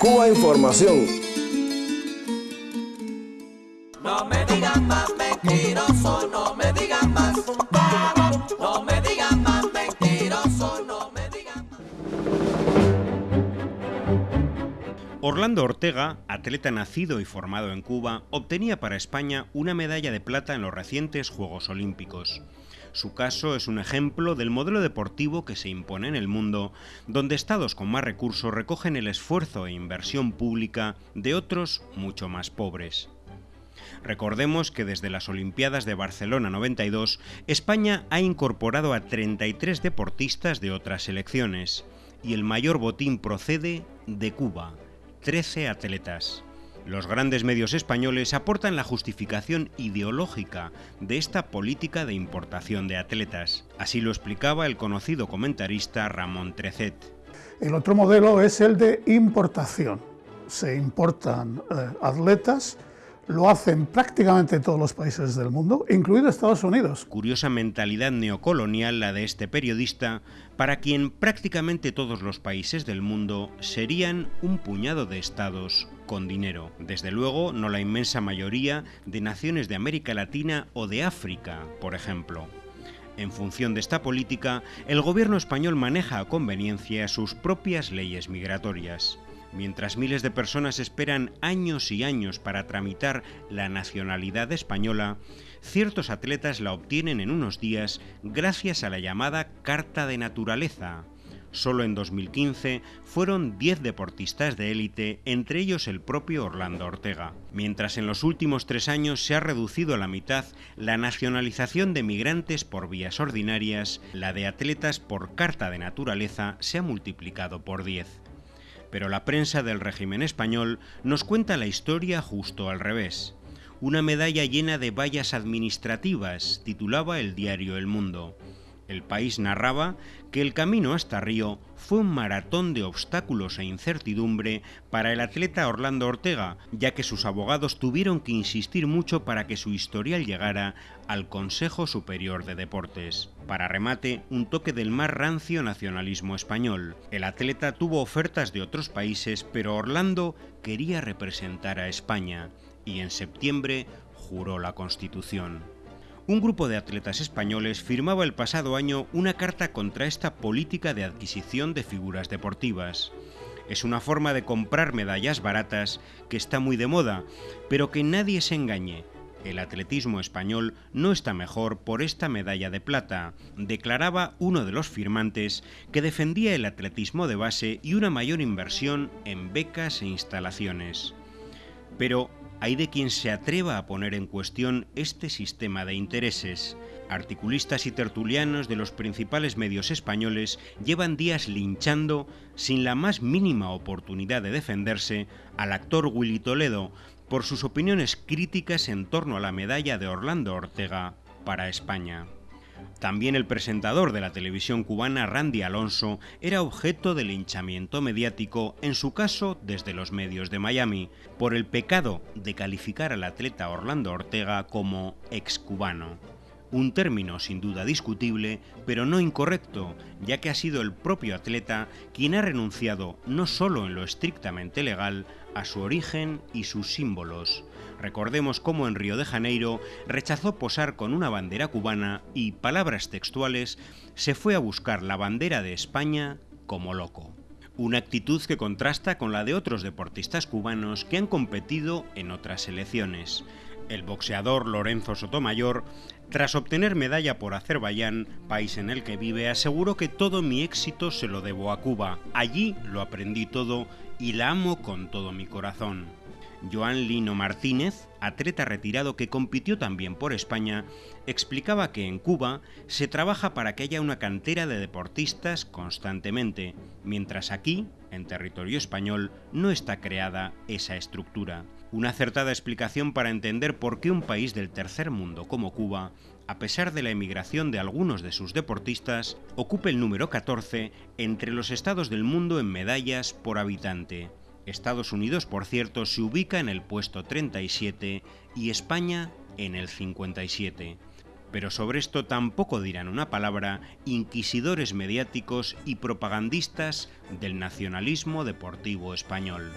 Cuba Información. No me digan más mentiroso, no me digan más. No me digan más mentiroso, no me digan más. Orlando Ortega, atleta nacido y formado en Cuba, obtenía para España una medalla de plata en los recientes Juegos Olímpicos. Su caso es un ejemplo del modelo deportivo que se impone en el mundo, donde estados con más recursos recogen el esfuerzo e inversión pública de otros mucho más pobres. Recordemos que desde las Olimpiadas de Barcelona 92, España ha incorporado a 33 deportistas de otras selecciones, y el mayor botín procede de Cuba, 13 atletas. Los grandes medios españoles aportan la justificación ideológica de esta política de importación de atletas. Así lo explicaba el conocido comentarista Ramón Trecet. El otro modelo es el de importación. Se importan eh, atletas, lo hacen prácticamente todos los países del mundo, incluido Estados Unidos. Curiosa mentalidad neocolonial la de este periodista, para quien prácticamente todos los países del mundo serían un puñado de estados con dinero. Desde luego, no la inmensa mayoría de naciones de América Latina o de África, por ejemplo. En función de esta política, el gobierno español maneja a conveniencia sus propias leyes migratorias. Mientras miles de personas esperan años y años para tramitar la nacionalidad española, ciertos atletas la obtienen en unos días gracias a la llamada Carta de Naturaleza, Solo en 2015 fueron 10 deportistas de élite, entre ellos el propio Orlando Ortega. Mientras en los últimos tres años se ha reducido a la mitad la nacionalización de migrantes por vías ordinarias, la de atletas por carta de naturaleza se ha multiplicado por 10. Pero la prensa del régimen español nos cuenta la historia justo al revés. Una medalla llena de vallas administrativas, titulaba el diario El Mundo. El país narraba que el camino hasta Río fue un maratón de obstáculos e incertidumbre para el atleta Orlando Ortega, ya que sus abogados tuvieron que insistir mucho para que su historial llegara al Consejo Superior de Deportes. Para remate, un toque del más rancio nacionalismo español. El atleta tuvo ofertas de otros países, pero Orlando quería representar a España y en septiembre juró la Constitución un grupo de atletas españoles firmaba el pasado año una carta contra esta política de adquisición de figuras deportivas. Es una forma de comprar medallas baratas que está muy de moda, pero que nadie se engañe. El atletismo español no está mejor por esta medalla de plata, declaraba uno de los firmantes que defendía el atletismo de base y una mayor inversión en becas e instalaciones. Pero hay de quien se atreva a poner en cuestión este sistema de intereses. Articulistas y tertulianos de los principales medios españoles llevan días linchando, sin la más mínima oportunidad de defenderse, al actor Willy Toledo por sus opiniones críticas en torno a la medalla de Orlando Ortega para España. También el presentador de la televisión cubana Randy Alonso era objeto de linchamiento mediático, en su caso desde los medios de Miami, por el pecado de calificar al atleta Orlando Ortega como excubano. Un término sin duda discutible, pero no incorrecto, ya que ha sido el propio atleta quien ha renunciado no solo en lo estrictamente legal a su origen y sus símbolos, Recordemos cómo en Río de Janeiro rechazó posar con una bandera cubana y, palabras textuales, se fue a buscar la bandera de España como loco. Una actitud que contrasta con la de otros deportistas cubanos que han competido en otras selecciones. El boxeador Lorenzo Sotomayor, tras obtener medalla por Azerbaiyán, país en el que vive, aseguró que todo mi éxito se lo debo a Cuba. Allí lo aprendí todo y la amo con todo mi corazón. Joan Lino Martínez, atleta retirado que compitió también por España, explicaba que en Cuba se trabaja para que haya una cantera de deportistas constantemente, mientras aquí, en territorio español, no está creada esa estructura. Una acertada explicación para entender por qué un país del tercer mundo como Cuba, a pesar de la emigración de algunos de sus deportistas, ocupa el número 14 entre los estados del mundo en medallas por habitante. Estados Unidos, por cierto, se ubica en el puesto 37 y España en el 57. pero sobre esto tampoco dirán una palabra inquisidores mediáticos y propagandistas del nacionalismo deportivo español.